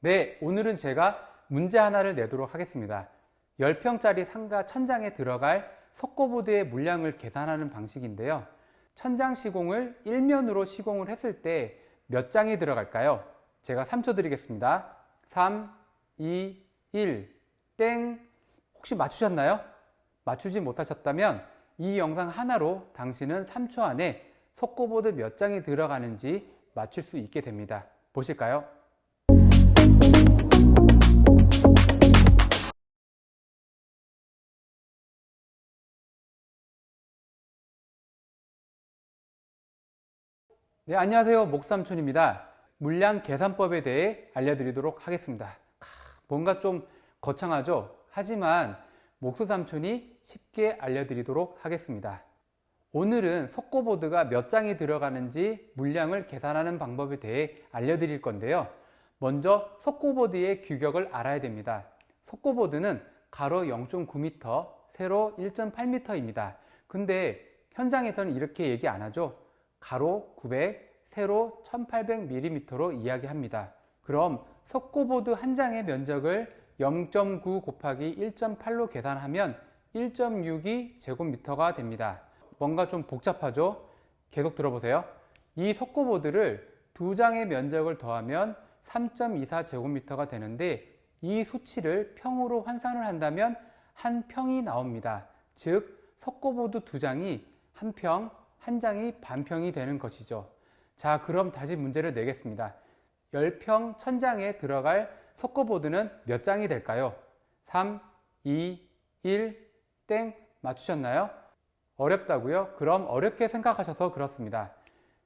네, 오늘은 제가 문제 하나를 내도록 하겠습니다. 10평짜리 상가 천장에 들어갈 석고보드의 물량을 계산하는 방식인데요. 천장 시공을 일면으로 시공을 했을 때 몇 장이 들어갈까요? 제가 3초 드리겠습니다. 3, 2, 1, 땡. 혹시 맞추셨나요? 맞추지 못하셨다면 이 영상 하나로 당신은 3초 안에 석고보드 몇 장이 들어가는지 맞출 수 있게 됩니다. 보실까요? 네, 안녕하세요. 목삼촌입니다. 물량 계산법에 대해 알려드리도록 하겠습니다. 뭔가 좀 거창하죠? 하지만 목수삼촌이 쉽게 알려드리도록 하겠습니다. 오늘은 석고보드가 몇 장이 들어가는지 물량을 계산하는 방법에 대해 알려드릴 건데요. 먼저 석고보드의 규격을 알아야 됩니다. 석고보드는 가로 0.9m, 세로 1.8m입니다. 근데 현장에서는 이렇게 얘기 안 하죠. 가로 900, 세로 1800mm로 이야기합니다. 그럼 석고보드 한 장의 면적을 0.9 곱하기 1.8로 계산하면 1.62 제곱미터가 됩니다. 뭔가 좀 복잡하죠? 계속 들어보세요. 이 석고보드를 두 장의 면적을 더하면 3.24 제곱미터가 되는데 이 수치를 평으로 환산을 한다면 한 평이 나옵니다. 즉 석고보드 두 장이 한 평, 한 장이 반평이 되는 것이죠. 자 그럼 다시 문제를 내겠습니다. 10평 천장에 들어갈 석고보드는 몇 장이 될까요? 3, 2, 1, 땡 맞추셨나요? 어렵다고요? 그럼 어렵게 생각하셔서 그렇습니다.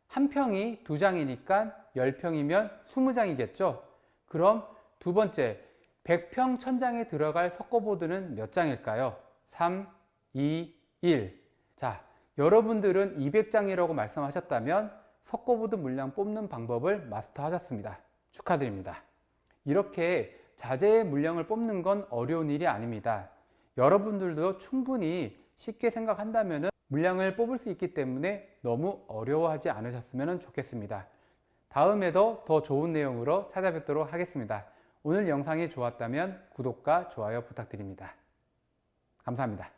한 평이 두 장이니까 10평이면 20장이겠죠? 그럼 두 번째 100평 천장에 들어갈 석고보드는 몇 장일까요? 3, 2, 1 자, 여러분들은 200장이라고 말씀하셨다면 석고보드 물량 뽑는 방법을 마스터하셨습니다. 축하드립니다. 이렇게 자재의 물량을 뽑는 건 어려운 일이 아닙니다. 여러분들도 충분히 쉽게 생각한다면 물량을 뽑을 수 있기 때문에 너무 어려워하지 않으셨으면 좋겠습니다. 다음에도 더 좋은 내용으로 찾아뵙도록 하겠습니다. 오늘 영상이 좋았다면 구독과 좋아요 부탁드립니다. 감사합니다.